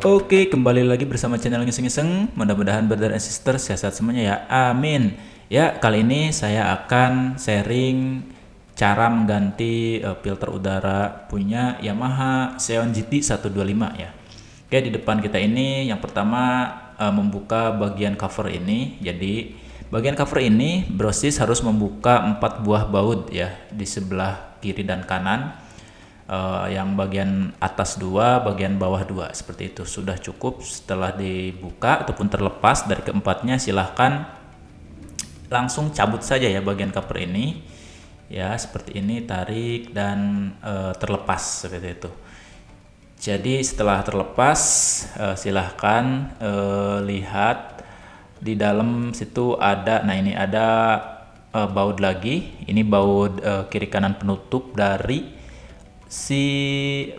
Oke, kembali lagi bersama channel ngiseng-ngiseng. Mudah-mudahan brother and sister sehat semuanya ya. Amin. Ya, kali ini saya akan sharing cara mengganti uh, filter udara punya Yamaha Xeon GT 125 ya. Oke, di depan kita ini yang pertama uh, membuka bagian cover ini. Jadi, bagian cover ini brosis harus membuka empat buah baut ya di sebelah kiri dan kanan uh, yang bagian atas dua, bagian bawah dua seperti itu sudah cukup. Setelah dibuka ataupun terlepas dari keempatnya, silahkan langsung cabut saja ya bagian cover ini, ya seperti ini tarik dan uh, terlepas seperti itu. Jadi setelah terlepas, uh, silahkan uh, lihat di dalam situ ada, nah ini ada uh, baut lagi, ini baut uh, kiri kanan penutup dari si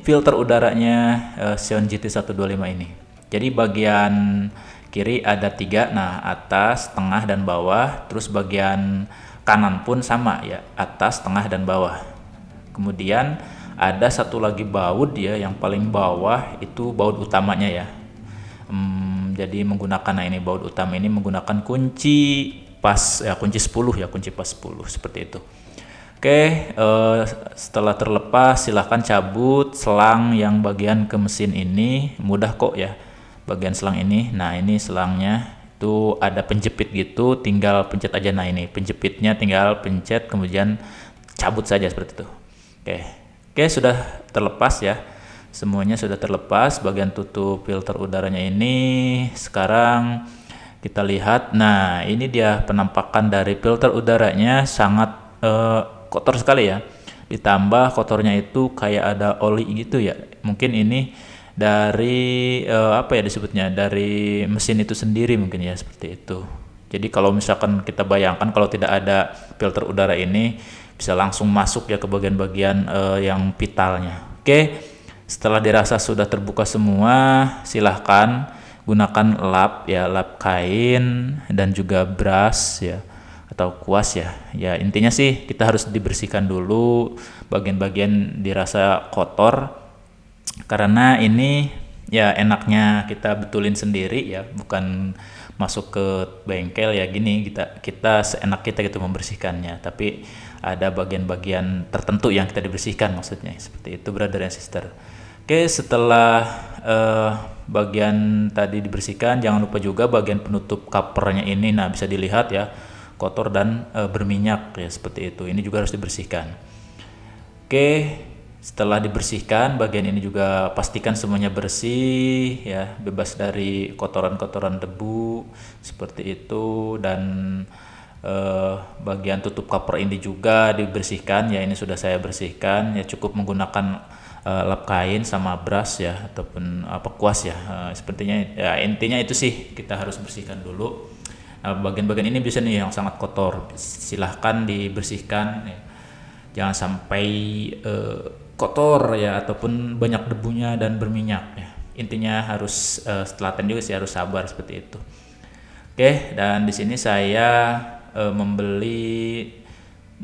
filter udaranya uh, Xeon GT125 ini. Jadi bagian kiri ada tiga, nah atas, tengah, dan bawah. Terus bagian kanan pun sama ya, atas, tengah, dan bawah. Kemudian ada satu lagi baut ya, yang paling bawah itu baut utamanya ya. Hmm, jadi menggunakan nah ini baut utama ini menggunakan kunci pas ya kunci 10 ya kunci pas 10 seperti itu. Oke, uh, setelah terlepas silahkan cabut selang yang bagian ke mesin ini mudah kok ya bagian selang ini. Nah ini selangnya itu ada penjepit gitu, tinggal pencet aja. Nah ini penjepitnya tinggal pencet kemudian cabut saja seperti itu. Oke, oke sudah terlepas ya. Semuanya sudah terlepas. Bagian tutup filter udaranya ini sekarang kita lihat. Nah ini dia penampakan dari filter udaranya sangat uh, kotor sekali ya. Ditambah kotornya itu kayak ada oli gitu ya. Mungkin ini dari uh, apa ya disebutnya dari mesin itu sendiri mungkin ya seperti itu. Jadi kalau misalkan kita bayangkan kalau tidak ada filter udara ini bisa langsung masuk ya ke bagian-bagian uh, yang vitalnya. Oke setelah dirasa sudah terbuka semua silahkan gunakan lap ya lap kain dan juga brush ya atau kuas ya. Ya intinya sih kita harus dibersihkan dulu bagian-bagian dirasa kotor. Karena ini ya enaknya kita betulin sendiri ya, bukan masuk ke bengkel ya gini kita kita seenak kita gitu membersihkannya. Tapi ada bagian-bagian tertentu yang kita dibersihkan maksudnya seperti itu brother and sister. Oke setelah uh, bagian tadi dibersihkan jangan lupa juga bagian penutup covernya ini nah bisa dilihat ya kotor dan e, berminyak ya seperti itu. Ini juga harus dibersihkan. Oke, setelah dibersihkan bagian ini juga pastikan semuanya bersih ya, bebas dari kotoran-kotoran debu seperti itu dan e, bagian tutup cover ini juga dibersihkan ya. Ini sudah saya bersihkan ya cukup menggunakan e, lap kain sama brush ya ataupun apa kuas ya. Sepertinya ya intinya itu sih kita harus bersihkan dulu bagian-bagian ini bisa nih yang sangat kotor, silahkan dibersihkan. Ya. Jangan sampai uh, kotor ya ataupun banyak debunya dan berminyak. Ya. Intinya harus uh, telaten juga sih harus sabar seperti itu. Oke, dan di sini saya uh, membeli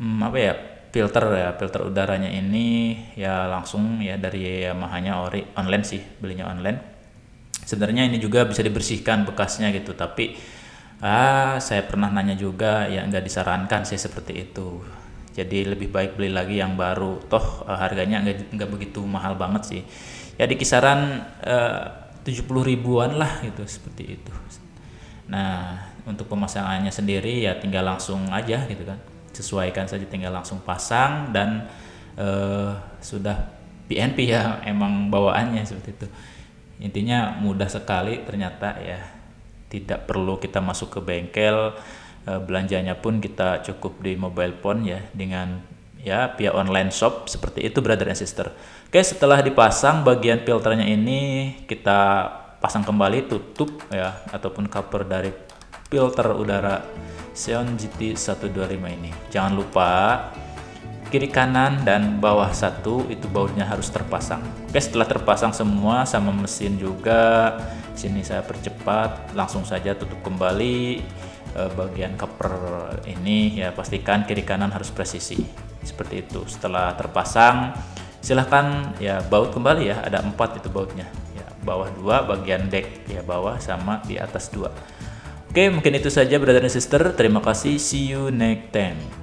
um, apa ya filter ya filter udaranya ini ya langsung ya dari Yamaha-nya ori online sih belinya online. Sebenarnya ini juga bisa dibersihkan bekasnya gitu, tapi ah saya pernah nanya juga ya nggak disarankan sih seperti itu. Jadi lebih baik beli lagi yang baru. Toh uh, harganya nggak nggak begitu mahal banget sih. Ya di kisaran eh, tujuh puluh ribuan lah gitu seperti itu. Nah untuk pemasangannya sendiri ya tinggal langsung aja gitu kan. Sesuaikan saja tinggal langsung pasang dan uh, sudah PNP ya emang bawaannya seperti itu. Intinya mudah sekali ternyata ya tidak perlu kita masuk ke bengkel e, belanjanya pun kita cukup di mobile phone ya dengan ya via online shop seperti itu brother and sister. Oke setelah dipasang bagian filternya ini kita pasang kembali tutup ya ataupun cover dari filter udara Xeon GT 125 ini. Jangan lupa kiri kanan dan bawah satu itu bautnya harus terpasang. Oke setelah terpasang semua sama mesin juga sini saya percepat langsung saja tutup kembali eh, bagian cover ini. Ya pastikan kiri kanan harus presisi. Seperti itu. Setelah terpasang silahkan ya baut kembali ya. Ada empat itu bautnya. Ya bawah dua bagian deck ya bawah sama di atas dua. Oke mungkin itu saja brother and sister. Terima kasih. See you next time